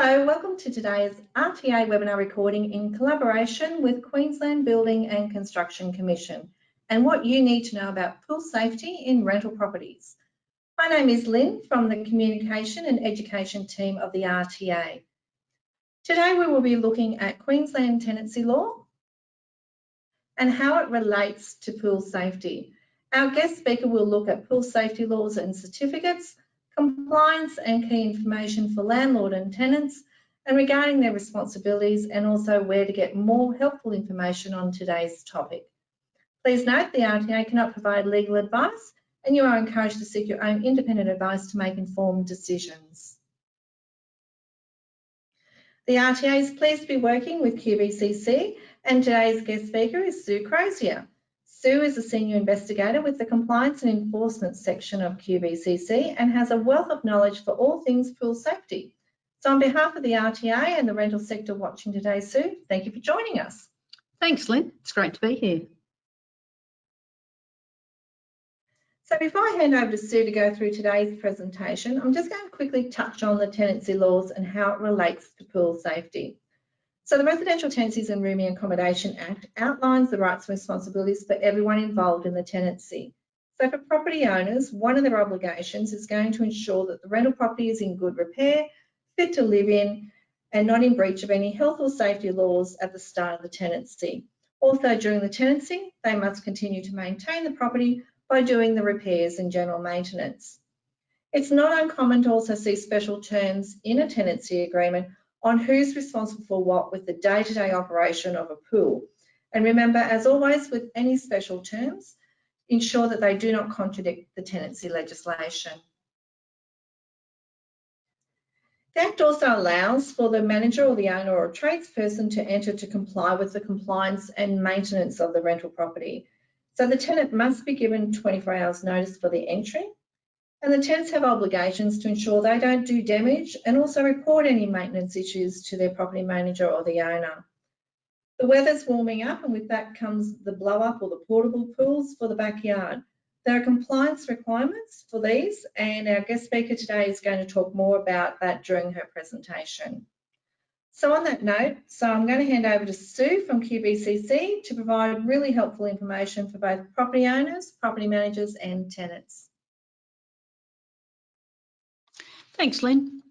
Hello, welcome to today's RTA webinar recording in collaboration with Queensland Building and Construction Commission and what you need to know about pool safety in rental properties. My name is Lynn from the Communication and Education team of the RTA. Today we will be looking at Queensland tenancy law and how it relates to pool safety. Our guest speaker will look at pool safety laws and certificates, compliance and key information for landlord and tenants, and regarding their responsibilities and also where to get more helpful information on today's topic. Please note the RTA cannot provide legal advice and you are encouraged to seek your own independent advice to make informed decisions. The RTA is pleased to be working with QBCC and today's guest speaker is Sue Crozier. Sue is a senior investigator with the Compliance and Enforcement section of QBCC and has a wealth of knowledge for all things pool safety. So on behalf of the RTA and the rental sector watching today, Sue, thank you for joining us. Thanks, Lynn. It's great to be here. So before I hand over to Sue to go through today's presentation, I'm just going to quickly touch on the tenancy laws and how it relates to pool safety. So the Residential Tenancies and Rooming Accommodation Act outlines the rights and responsibilities for everyone involved in the tenancy. So for property owners, one of their obligations is going to ensure that the rental property is in good repair, fit to live in, and not in breach of any health or safety laws at the start of the tenancy. Also during the tenancy, they must continue to maintain the property by doing the repairs and general maintenance. It's not uncommon to also see special terms in a tenancy agreement on who's responsible for what with the day-to-day -day operation of a pool. And remember, as always with any special terms, ensure that they do not contradict the tenancy legislation. The Act also allows for the manager or the owner or tradesperson to enter to comply with the compliance and maintenance of the rental property. So the tenant must be given 24 hours notice for the entry and the tenants have obligations to ensure they don't do damage and also report any maintenance issues to their property manager or the owner. The weather's warming up and with that comes the blow up or the portable pools for the backyard. There are compliance requirements for these and our guest speaker today is going to talk more about that during her presentation. So on that note, so I'm going to hand over to Sue from QBCC to provide really helpful information for both property owners, property managers and tenants. Thanks, Lynn.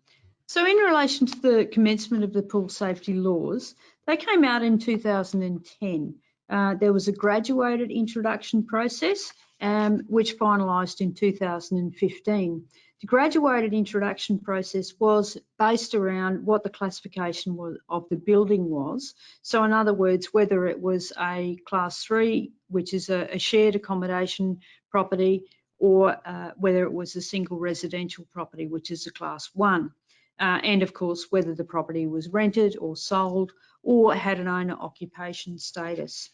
So in relation to the commencement of the pool safety laws, they came out in 2010. Uh, there was a graduated introduction process um, which finalised in 2015. The graduated introduction process was based around what the classification was, of the building was. So in other words, whether it was a class three, which is a, a shared accommodation property, or uh, whether it was a single residential property, which is a class one. Uh, and of course, whether the property was rented or sold or had an owner occupation status.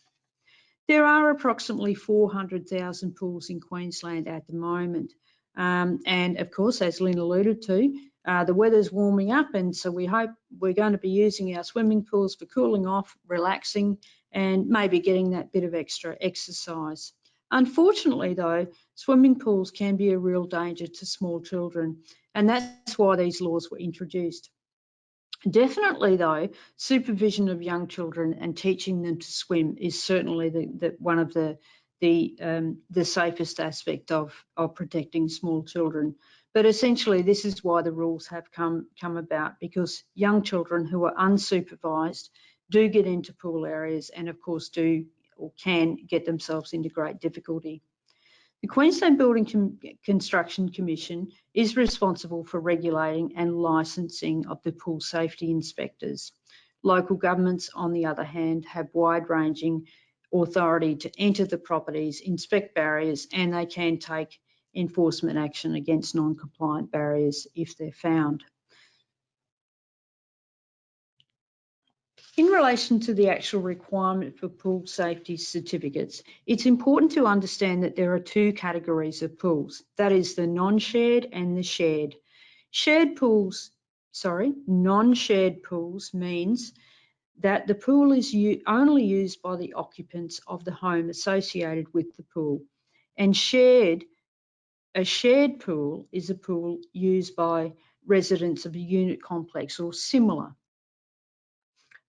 There are approximately 400,000 pools in Queensland at the moment. Um, and of course, as Lynn alluded to, uh, the weather's warming up and so we hope we're going to be using our swimming pools for cooling off, relaxing and maybe getting that bit of extra exercise. Unfortunately though, swimming pools can be a real danger to small children and that's why these laws were introduced. Definitely though, supervision of young children and teaching them to swim is certainly the, the one of the the um, the safest aspect of of protecting small children. But essentially, this is why the rules have come come about because young children who are unsupervised do get into pool areas and of course do or can get themselves into great difficulty. The Queensland Building Com Construction Commission is responsible for regulating and licensing of the pool safety inspectors. Local governments, on the other hand, have wide-ranging authority to enter the properties, inspect barriers, and they can take enforcement action against non-compliant barriers if they're found. In relation to the actual requirement for pool safety certificates, it's important to understand that there are two categories of pools. That is the non-shared and the shared. Shared pools, sorry, non-shared pools means that the pool is only used by the occupants of the home associated with the pool. And shared, a shared pool is a pool used by residents of a unit complex or similar.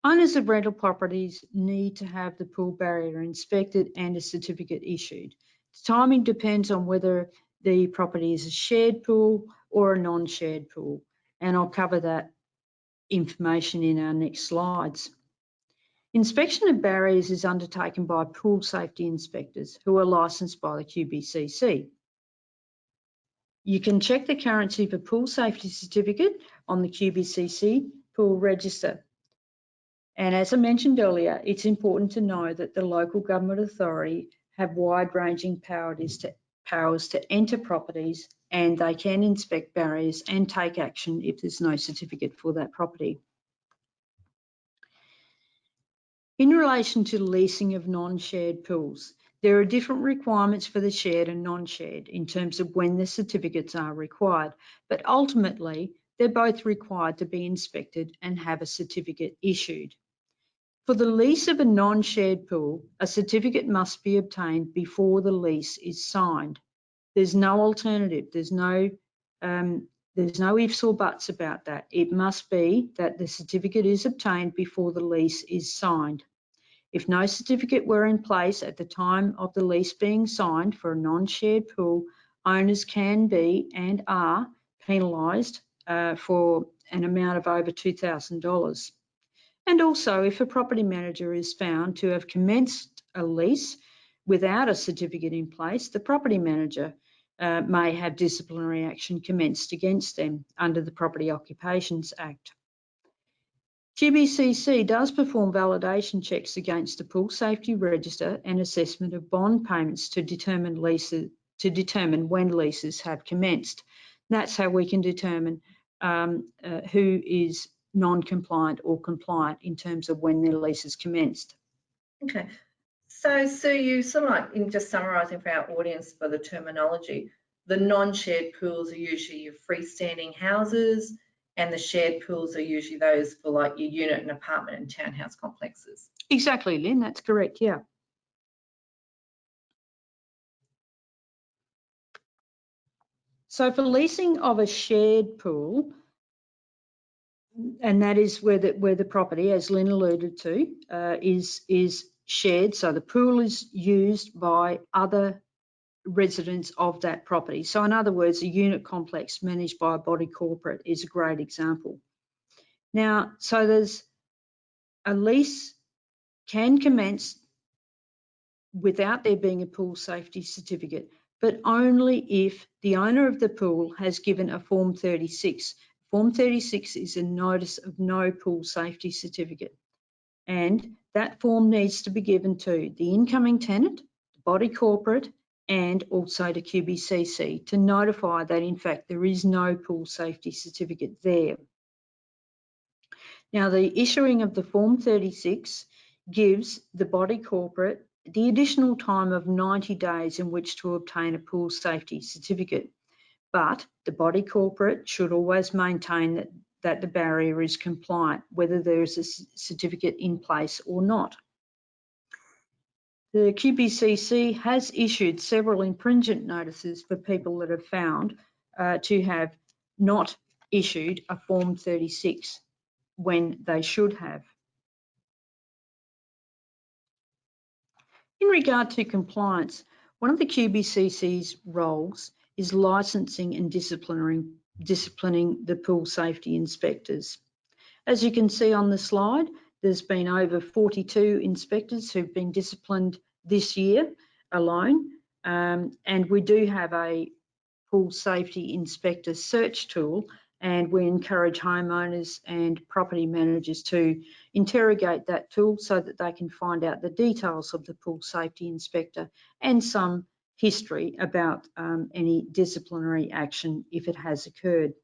Owners of rental properties need to have the pool barrier inspected and a certificate issued. The timing depends on whether the property is a shared pool or a non-shared pool, and I'll cover that information in our next slides. Inspection of barriers is undertaken by pool safety inspectors who are licensed by the QBCC. You can check the currency a pool safety certificate on the QBCC pool register. And as I mentioned earlier, it's important to know that the local government authority have wide-ranging powers to, powers to enter properties and they can inspect barriers and take action if there's no certificate for that property. In relation to leasing of non-shared pools, there are different requirements for the shared and non-shared in terms of when the certificates are required, but ultimately they're both required to be inspected and have a certificate issued. For the lease of a non-shared pool, a certificate must be obtained before the lease is signed. There's no alternative. There's no um, there's no ifs or buts about that. It must be that the certificate is obtained before the lease is signed. If no certificate were in place at the time of the lease being signed for a non-shared pool, owners can be and are penalised uh, for an amount of over $2,000. And also, if a property manager is found to have commenced a lease without a certificate in place, the property manager uh, may have disciplinary action commenced against them under the Property Occupations Act. QBCC does perform validation checks against the pool safety register and assessment of bond payments to determine leases to determine when leases have commenced. That's how we can determine um, uh, who is non-compliant or compliant in terms of when their lease is commenced. Okay, so Sue, you sort of like in just summarising for our audience for the terminology, the non-shared pools are usually your freestanding houses, and the shared pools are usually those for like your unit and apartment and townhouse complexes. Exactly, Lynn. That's correct. Yeah. So for leasing of a shared pool, and that is where the where the property, as Lynn alluded to, uh, is is shared. So the pool is used by other residents of that property. So in other words, a unit complex managed by a body corporate is a great example. Now, so there's a lease can commence without there being a pool safety certificate, but only if the owner of the pool has given a Form 36. Form 36 is a notice of no pool safety certificate. And that form needs to be given to the incoming tenant, the body corporate, and also to QBCC to notify that in fact there is no pool safety certificate there. Now the issuing of the Form 36 gives the body corporate the additional time of 90 days in which to obtain a pool safety certificate. But the body corporate should always maintain that that the barrier is compliant, whether there is a certificate in place or not. The QBCC has issued several infringement notices for people that have found uh, to have not issued a Form 36 when they should have. In regard to compliance, one of the QBCC's roles is licensing and disciplining disciplining the pool safety inspectors. As you can see on the slide, there's been over 42 inspectors who've been disciplined this year alone. Um, and we do have a pool safety inspector search tool and we encourage homeowners and property managers to interrogate that tool so that they can find out the details of the pool safety inspector and some history about um, any disciplinary action if it has occurred.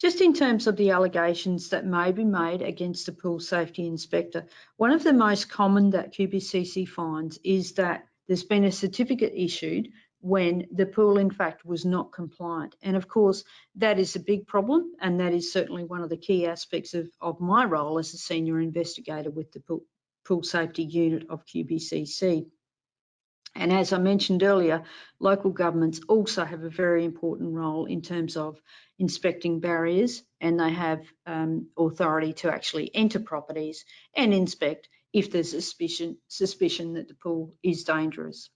Just in terms of the allegations that may be made against the pool safety inspector, one of the most common that QBCC finds is that there's been a certificate issued when the pool in fact was not compliant. And of course, that is a big problem and that is certainly one of the key aspects of, of my role as a senior investigator with the pool, pool safety unit of QBCC. And as I mentioned earlier, local governments also have a very important role in terms of inspecting barriers and they have um, authority to actually enter properties and inspect if there's suspicion, suspicion that the pool is dangerous.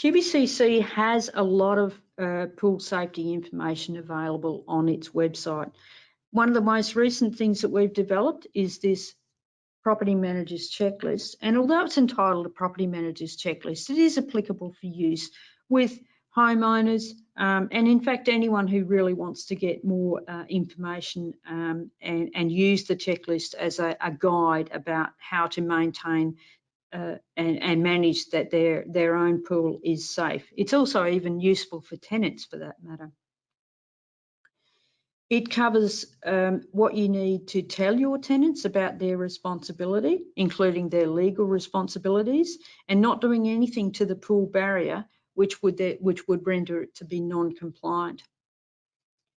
QBCC has a lot of uh, pool safety information available on its website. One of the most recent things that we've developed is this property manager's checklist. And although it's entitled a property manager's checklist, it is applicable for use with homeowners um, and in fact anyone who really wants to get more uh, information um, and, and, use the checklist as a, a, guide about how to maintain uh, and, and, manage that their, their own pool is safe. It's also even useful for tenants for that matter. It covers um, what you need to tell your tenants about their responsibility, including their legal responsibilities, and not doing anything to the pool barrier which would, which would render it to be non-compliant.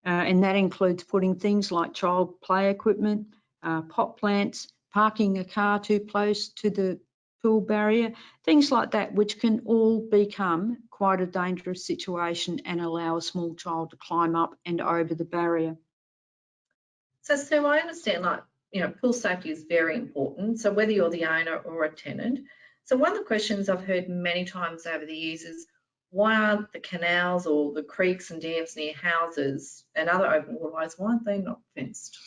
Uh, and that includes putting things like child play equipment, uh, pot plants, parking a car too close to the pool barrier, things like that, which can all become quite a dangerous situation and allow a small child to climb up and over the barrier. So Sue, I understand like, you know, pool safety is very important. So whether you're the owner or a tenant. So one of the questions I've heard many times over the years is, why aren't the canals or the creeks and dams near houses and other open waterways, why aren't they not fenced?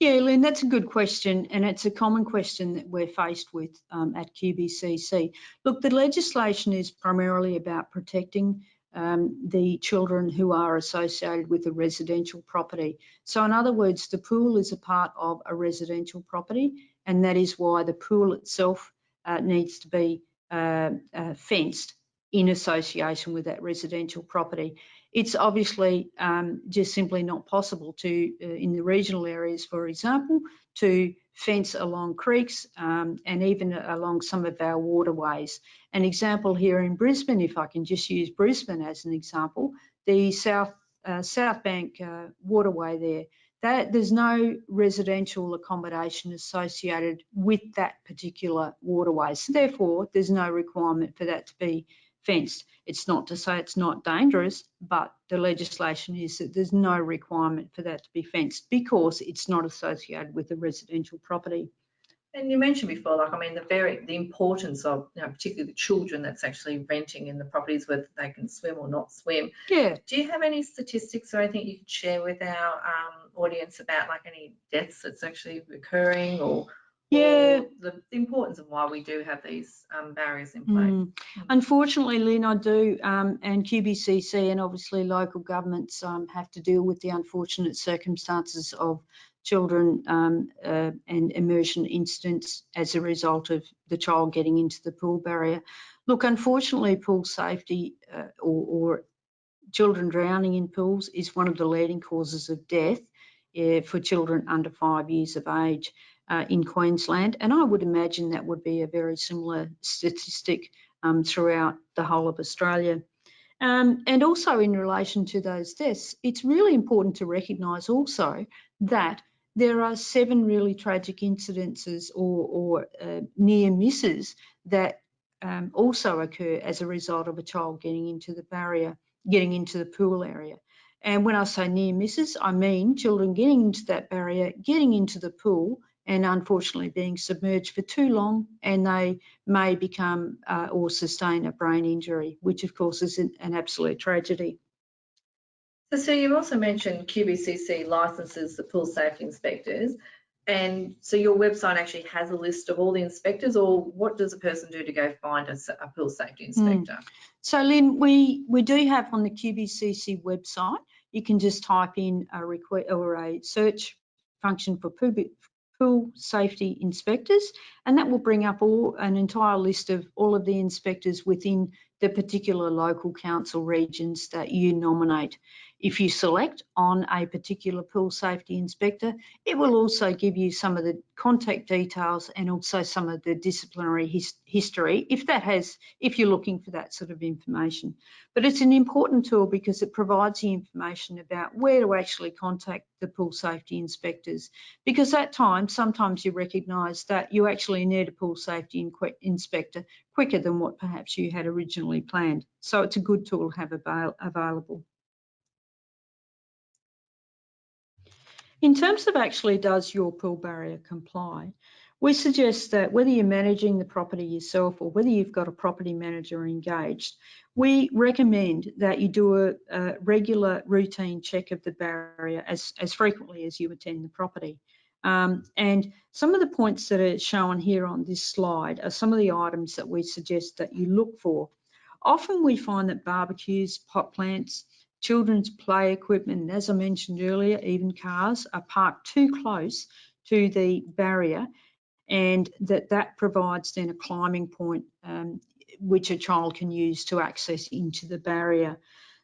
Yeah, Lynn, that's a good question, and it's a common question that we're faced with um, at QBCC. Look, the legislation is primarily about protecting um, the children who are associated with a residential property. So in other words, the pool is a part of a residential property, and that is why the pool itself uh, needs to be uh, uh, fenced in association with that residential property it's obviously um, just simply not possible to, uh, in the regional areas, for example, to fence along creeks um, and even along some of our waterways. An example here in Brisbane, if I can just use Brisbane as an example, the South uh, South Bank uh, waterway there, that there's no residential accommodation associated with that particular waterway. So therefore, there's no requirement for that to be fenced. It's not to say it's not dangerous, but the legislation is that there's no requirement for that to be fenced because it's not associated with a residential property. And you mentioned before, like I mean, the very the importance of you know, particularly the children that's actually renting in the properties whether they can swim or not swim. Yeah. Do you have any statistics or anything you could share with our um, audience about like any deaths that's actually occurring or yeah the, the, importance of why we do have these um, barriers in place. Mm. Unfortunately, Lynn, I do, um, and QBCC and obviously local governments um, have to deal with the unfortunate circumstances of children um, uh, and immersion incidents as a result of the child getting into the pool barrier. Look, unfortunately, pool safety uh, or, or children drowning in pools is one of the leading causes of death for children under five years of age uh, in Queensland. And I would imagine that would be a very similar statistic um, throughout the whole of Australia. Um, and also in relation to those deaths, it's really important to recognise also that there are seven really tragic incidences or, or uh, near misses that um, also occur as a result of a child getting into the barrier, getting into the pool area. And when I say near misses, I mean children getting into that barrier, getting into the pool, and unfortunately being submerged for too long and they may become uh, or sustain a brain injury, which of course is an, an absolute tragedy. So, so you also mentioned QBCC licenses the pool safety inspectors. And so your website actually has a list of all the inspectors or what does a person do to go find a, a pool safety hmm. inspector? Mm. So Lynn, we, we do have on the QBCC website, you can just type in a request or a search function for pool safety inspectors, and that will bring up all an entire list of all of the inspectors within the particular local council regions that you nominate. If you select on a particular pool safety inspector, it will also give you some of the contact details and also some of the disciplinary his history if that has, if you're looking for that sort of information. But it's an important tool because it provides the information about where to actually contact the pool safety inspectors. Because at times, sometimes you recognise that you actually need a pool safety inspector quicker than what perhaps you had originally planned. So it's a good tool to have avail- available. In terms of actually does your pool barrier comply, we suggest that whether you're managing the property yourself or whether you've got a property manager engaged, we recommend that you do a, a regular routine check of the barrier as, as frequently as you attend the property. Um, and some of the points that are shown here on this slide are some of the items that we suggest that you look for. Often we find that barbecues, pot plants, children's play equipment, and as I mentioned earlier, even cars are parked too close to the barrier and that that provides then a climbing point um, which a child can use to access into the barrier.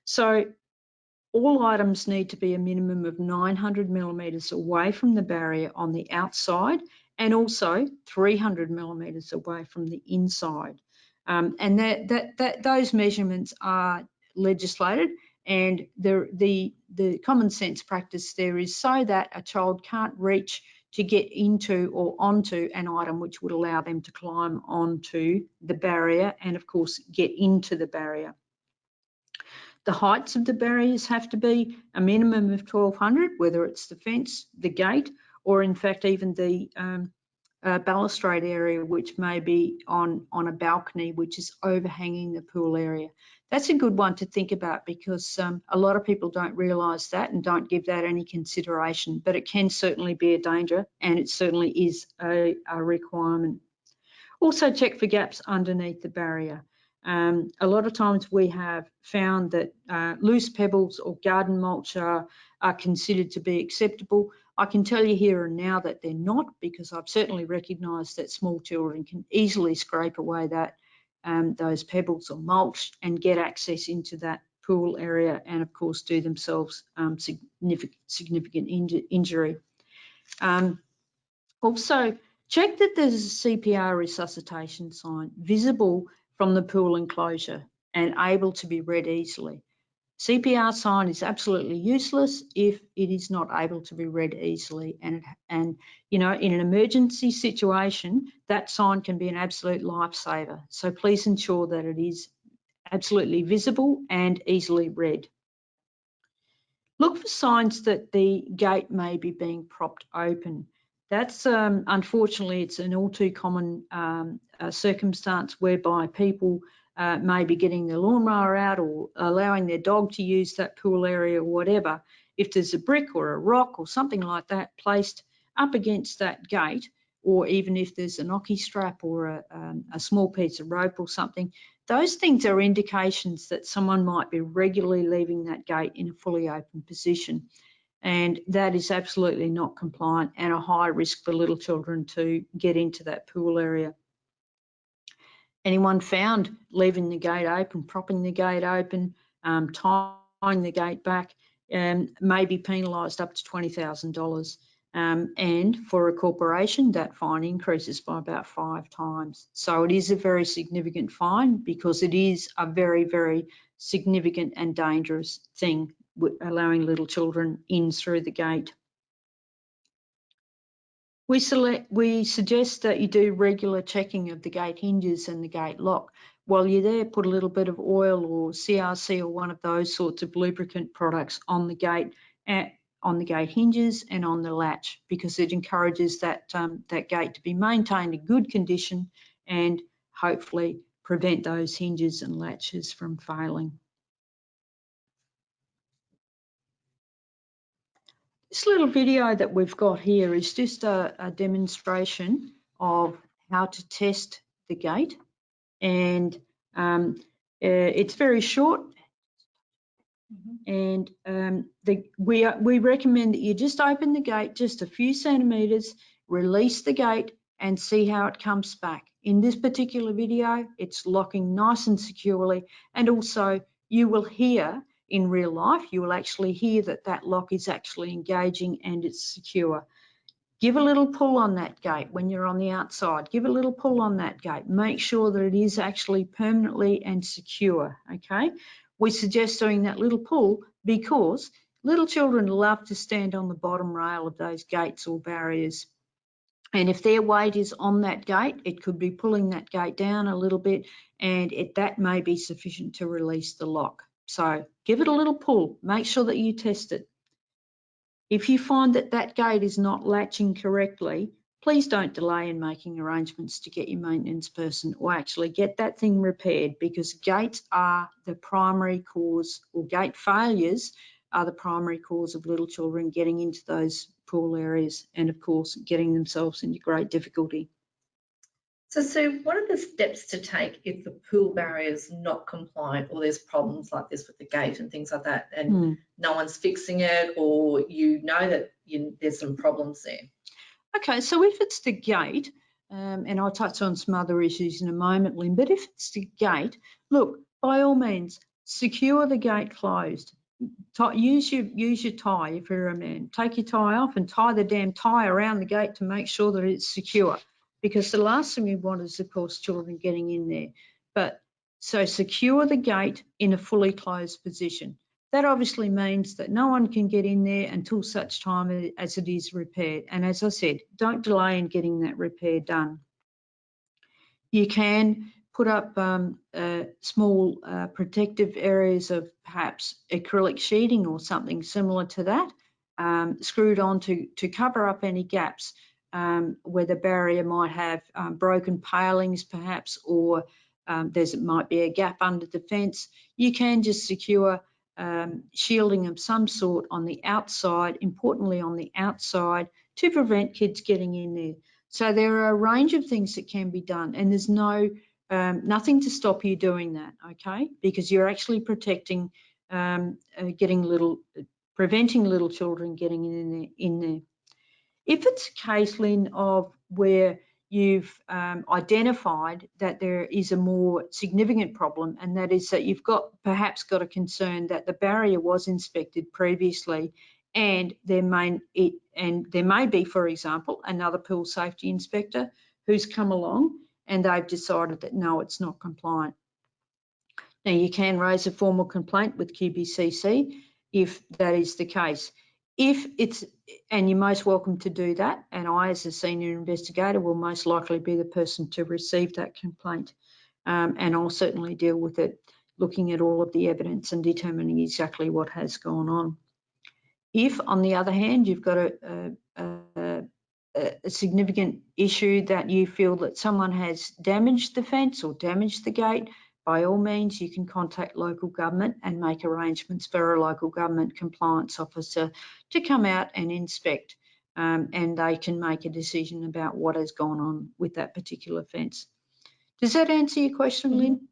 So all items need to be a minimum of 900 millimetres away from the barrier on the outside and also 300 millimetres away from the inside. Um, and that, that, that those measurements are legislated and the, the, the common sense practice there is so that a child can't reach to get into or onto an item which would allow them to climb onto the barrier and of course get into the barrier. The heights of the barriers have to be a minimum of 1200, whether it's the fence, the gate, or in fact even the um, uh, balustrade area, which may be on, on a balcony, which is overhanging the pool area. That's a good one to think about because um, a lot of people don't realise that and don't give that any consideration, but it can certainly be a danger and it certainly is a, a requirement. Also check for gaps underneath the barrier. Um, a lot of times we have found that uh, loose pebbles or garden mulch are, are considered to be acceptable. I can tell you here and now that they're not because I've certainly recognised that small children can easily scrape away that um, those pebbles or mulch and get access into that pool area and of course do themselves um, significant, significant inju injury. Um, also, check that there's a CPR resuscitation sign visible from the pool enclosure and able to be read easily. CPR sign is absolutely useless if it is not able to be read easily and and you know in an emergency situation that sign can be an absolute lifesaver. So please ensure that it is absolutely visible and easily read. Look for signs that the gate may be being propped open that's um, unfortunately it's an all too common um, uh, circumstance whereby people uh, maybe getting their lawnmower out or allowing their dog to use that pool area or whatever, if there's a brick or a rock or something like that placed up against that gate, or even if there's an ocky strap or a, um, a small piece of rope or something, those things are indications that someone might be regularly leaving that gate in a fully open position. And that is absolutely not compliant and a high risk for little children to get into that pool area anyone found leaving the gate open, propping the gate open, um, tying the gate back, um, may be penalised up to $20,000. Um, and for a corporation, that fine increases by about five times. So it is a very significant fine because it is a very, very significant and dangerous thing, allowing little children in through the gate. We, select, we suggest that you do regular checking of the gate hinges and the gate lock. While you're there, put a little bit of oil or CRC or one of those sorts of lubricant products on the gate at, on the gate hinges and on the latch because it encourages that, um, that gate to be maintained in good condition and hopefully prevent those hinges and latches from failing. This little video that we've got here is just a, a demonstration of how to test the gate and um, uh, it's very short and um, the, we, we recommend that you just open the gate just a few centimetres, release the gate and see how it comes back. In this particular video, it's locking nice and securely and also you will hear in real life, you will actually hear that that lock is actually engaging and it's secure. Give a little pull on that gate when you're on the outside. Give a little pull on that gate. Make sure that it is actually permanently and secure, okay? We suggest doing that little pull because little children love to stand on the bottom rail of those gates or barriers And if their weight is on that gate, it could be pulling that gate down a little bit and it, that may be sufficient to release the lock. So give it a little pull, make sure that you test it. If you find that that gate is not latching correctly, please don't delay in making arrangements to get your maintenance person or actually get that thing repaired because gates are the primary cause or gate failures are the primary cause of little children getting into those pool areas and of course getting themselves into great difficulty. So Sue, what are the steps to take if the pool barrier is not compliant or there's problems like this with the gate and things like that and Hmm. no one's fixing it or you know that you, there's some problems there? Okay, so if it's the gate, um, and I'll touch on some other issues in a moment, Lynn, but if it's the gate, look, by all means, secure the gate closed. Tie, use your use your tie if you're a man. Take your tie off and tie the damn tie around the gate to make sure that it's secure. Because the last thing we want is, of course, children getting in there. But so secure the gate in a fully closed position. That obviously means that no one can get in there until such time as it is repaired. And as I said, don't delay in getting that repair done. You can put up um, uh, small uh, protective areas of perhaps acrylic sheeting or something similar to that, um, screwed on to, to cover up any gaps um, where the barrier might have um, broken palings perhaps, or um, there's it might be a gap under the fence. You can just secure um, shielding of some sort on the outside, importantly on the outside, to prevent kids getting in there. So there are a range of things that can be done, and there's no um, nothing to stop you doing that, okay? Because you're actually protecting, um, uh, getting little, preventing little children getting in there. In there. If it's a case, Lynn, of where you've um, identified that there is a more significant problem, and that is that you've got perhaps got a concern that the barrier was inspected previously, and there may it and there may be, for example, another pool safety inspector who's come along and they've decided that no, it's not compliant. Now you can raise a formal complaint with QBCC if that is the case. If it's, and you're most welcome to do that, and I as a senior investigator will most likely be the person to receive that complaint. Um, and I'll certainly deal with it, looking at all of the evidence and determining exactly what has gone on. If, on the other hand, you've got a, a, a a significant issue that you feel that someone has damaged the fence or damaged the gate, by all means you can contact local government and make arrangements for a local government compliance officer to come out and inspect um, and they can make a decision about what has gone on with that particular fence. Does that answer your question, Lynn?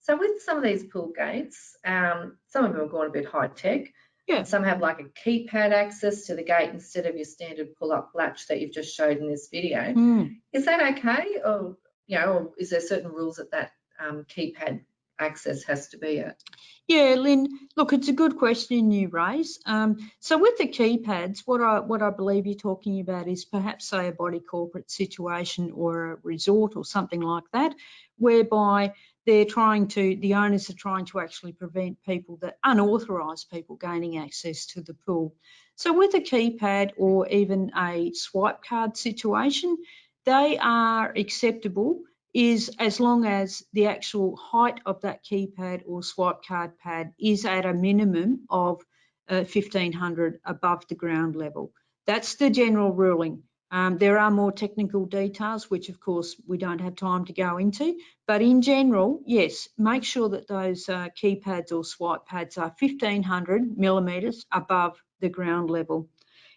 So with some of these pool gates, um, some of them have gone a bit high tech. Yeah. Some have like a keypad access to the gate instead of your standard pull-up latch that you've just showed in this video. Mm. Is that okay, or you know, or is there certain rules that that um, keypad access has to be at? Yeah, Lynn, look, it's a good question you raise. Um, so with the keypads, what I what I believe you're talking about is perhaps say a body corporate situation or a resort or something like that, whereby they're trying to, the owners are trying to actually prevent people that unauthorised people gaining access to the pool. So with a keypad or even a swipe card situation, they are acceptable is as long as the actual height of that keypad or swipe card pad is at a minimum of uh, 1500 above the ground level. That's the general ruling. Um, there are more technical details, which of course we don't have time to go into, but in general, yes, make sure that those uh, keypads or swipe pads are 1500 millimetres above the ground level.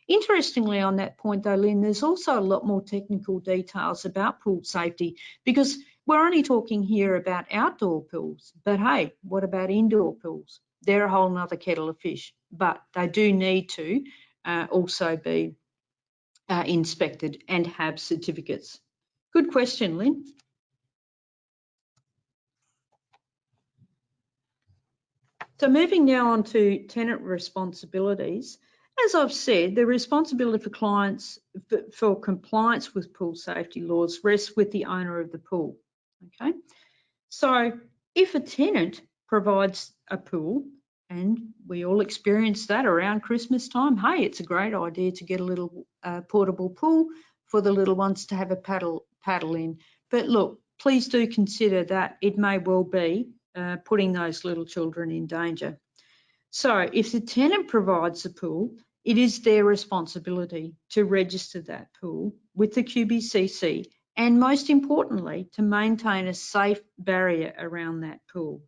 Interestingly on that point though, Lynn, there's also a lot more technical details about pool safety because we're only talking here about outdoor pools, but hey, what about indoor pools? They're a whole nother kettle of fish, but they do need to uh, also be uh, inspected and have certificates. Good question, Lynn. So moving now on to tenant responsibilities. As I've said, the responsibility for clients for, compliance with pool safety laws rests with the owner of the pool. Okay, so if a tenant provides a pool, and we all experience that around Christmas time, hey, it's a great idea to get a little uh, portable pool for the little ones to have a paddle paddle in. But look, please do consider that it may well be uh, putting those little children in danger. So if the tenant provides the pool, it is their responsibility to register that pool with the QBCC and most importantly, to maintain a safe barrier around that pool.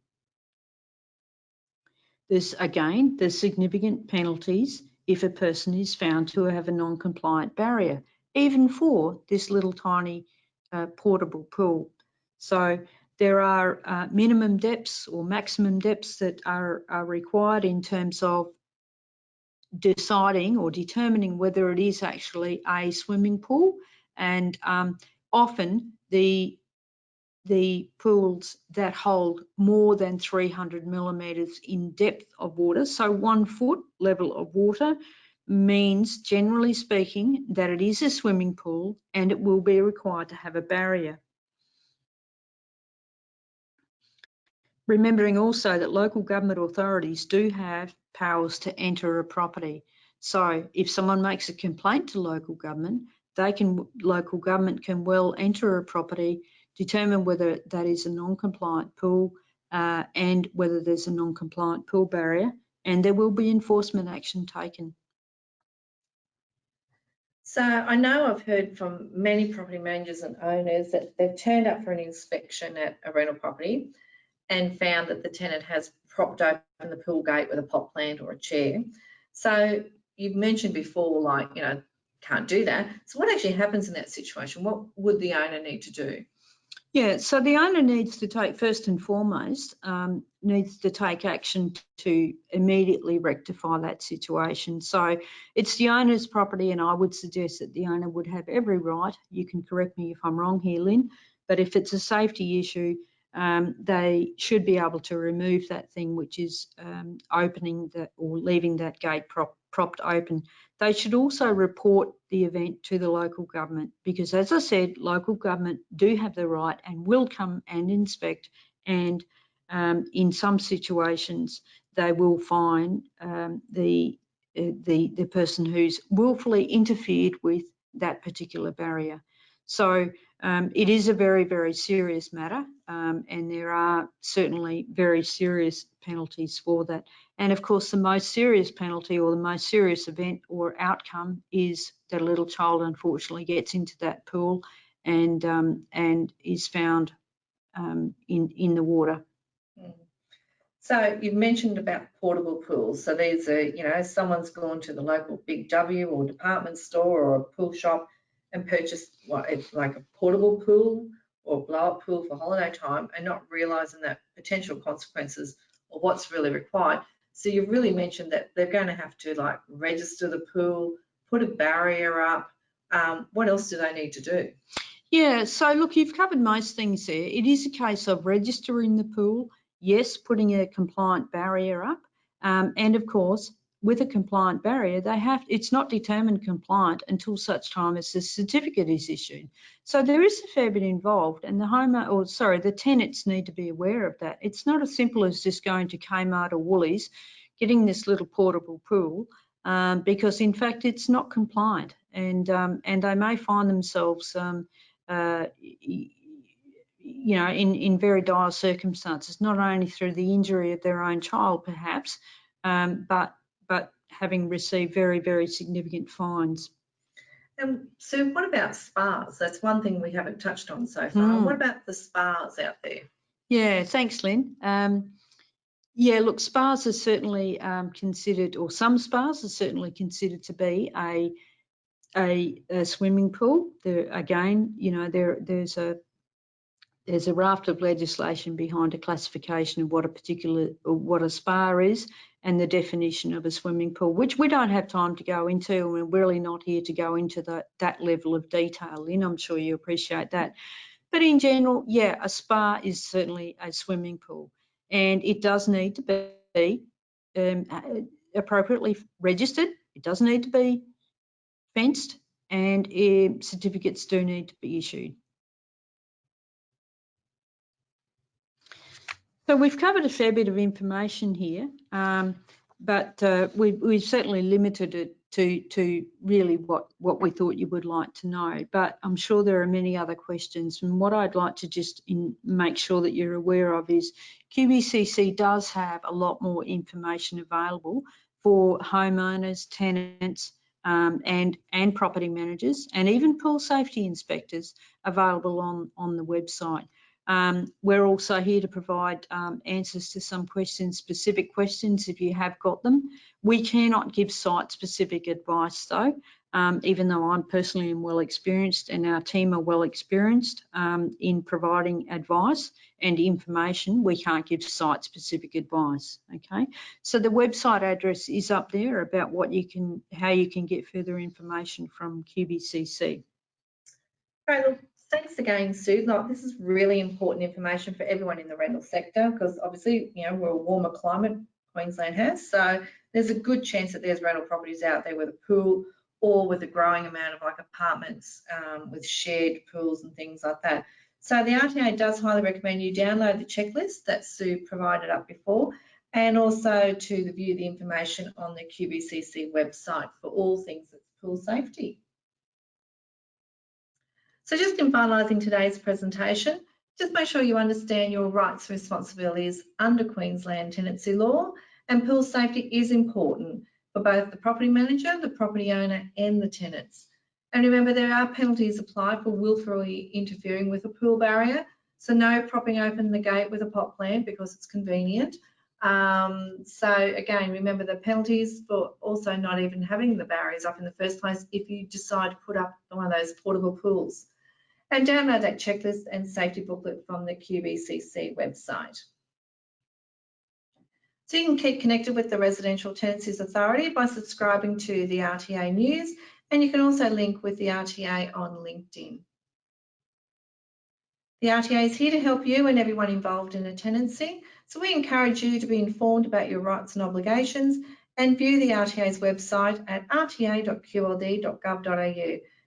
There's again, there's significant penalties if a person is found to have a non-compliant barrier, even for this little tiny uh, portable pool. So there are uh, minimum depths or maximum depths that are, are required in terms of deciding or determining whether it is actually a swimming pool and um, often the the pools that hold more than 300 millimetres in depth of water, so one foot level of water, means generally speaking that it is a swimming pool and it will be required to have a barrier. Remembering also that local government authorities do have powers to enter a property. So if someone makes a complaint to local government, they can local government can well enter a property, determine whether that is a non-compliant pool uh, and whether there's a non-compliant pool barrier, and there will be enforcement action taken. So I know I've heard from many property managers and owners that they've turned up for an inspection at a rental property and found that the tenant has propped open the pool gate with a pot plant or a chair. So you've mentioned before, like, you know, can't do that. So what actually happens in that situation? What would the owner need to do? Yeah, so the owner needs to take, first and foremost, um, needs to take action to immediately rectify that situation. So it's the owner's property and I would suggest that the owner would have every right, you can correct me if I'm wrong here, Lynn, but if it's a safety issue, um, they should be able to remove that thing which is um, opening that or leaving that gate prop, propped open. They should also report the event to the local government because as I said, local government do have the right and will come and inspect and um, in some situations they will fine um, the, uh, the, the person who's willfully interfered with that particular barrier. So um, it is a very, very serious matter um, and there are certainly very serious penalties for that. And of course, the most serious penalty or the most serious event or outcome is that a little child unfortunately gets into that pool and um, and is found um, in in the water. Mm. So you've mentioned about portable pools. So these are, you know, someone's gone to the local Big W or department store or a pool shop and purchased what it's like a portable pool or blow up pool for holiday time and not realizing that potential consequences or what's really required. So you've really mentioned that they're going to have to like register the pool, put a barrier up. Um, what else do they need to do? Yeah, so look, you've covered most things there. It is a case of registering the pool, yes, putting a compliant barrier up, um, and of course, with a compliant barrier, they have it's not determined compliant until such time as the certificate is issued. So there is a fair bit involved, and the home or sorry, the tenants need to be aware of that. It's not as simple as just going to Kmart or Woolies, getting this little portable pool, um, because in fact it's not compliant, and um, and they may find themselves um, uh, you know, in, in very dire circumstances, not only through the injury of their own child, perhaps, um, but but having received very, very significant fines. And so what about spas? That's one thing we haven't touched on so far. Mm. What about the spas out there? Yeah, thanks, Lynn. Um, yeah, look, spas are certainly um, considered, or some spas are certainly considered to be a a, a swimming pool. There again, you know, there there's a there's a raft of legislation behind a classification of what a particular what a spa is and the definition of a swimming pool, which we don't have time to go into, and we're really not here to go into the, that level of detail in. I'm sure you appreciate that. But in general, yeah, a spa is certainly a swimming pool, and it does need to be um, appropriately registered. It does need to be fenced, and uh, certificates do need to be issued. So we've covered a fair bit of information here. Um, but uh, we, we've certainly limited it to, to really what, what we thought you would like to know. But I'm sure there are many other questions. And what I'd like to just in, make sure that you're aware of is QBCC does have a lot more information available for homeowners, tenants, um, and, and property managers, and even pool safety inspectors available on, on the website. Um, we're also here to provide um, answers to some questions, specific questions if you have got them. We cannot give site specific advice though, um, even though I'm personally well experienced and our team are well experienced um, in providing advice and information, we can't give site specific advice, okay? So the website address is up there about what you can, how you can get further information from QBCC. Well, thanks again, Sue. Like, this is really important information for everyone in the rental sector because obviously, you know, we're a warmer climate Queensland has. So there's a good chance that there's rental properties out there with a pool or with a growing amount of like apartments um, with shared pools and things like that. So the RTA does highly recommend you download the checklist that Sue provided up before and also to view the information on the QBCC website for all things that's pool safety. So just in finalising today's presentation, just make sure you understand your rights and responsibilities under Queensland tenancy law and pool safety is important for both the property manager, the property owner and the tenants. And remember there are penalties applied for willfully interfering with a pool barrier. So no propping open the gate with a pot plant because it's convenient. Um, so again, remember the penalties for also not even having the barriers up in the first place if you decide to put up one of those portable pools and download that checklist and safety booklet from the QBCC website. So you can keep connected with the Residential Tenancies Authority by subscribing to the RTA News and you can also link with the RTA on LinkedIn. The RTA is here to help you and everyone involved in a tenancy, so we encourage you to be informed about your rights and obligations and view the RTA's website at rta.qld.gov.au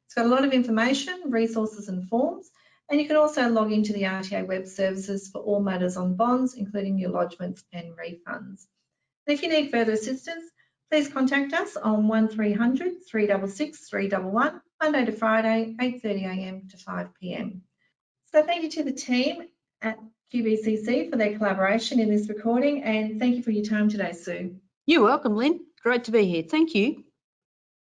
it's got a lot of information, resources and forms, and you can also log into the RTA web services for all matters on bonds, including your lodgements and refunds. And if you need further assistance, please contact us on 1300 366 311, Monday to Friday, 8.30am to 5pm. So thank you to the team at QBCC for their collaboration in this recording and thank you for your time today, Sue. You're welcome, Lynn. Great to be here. Thank you.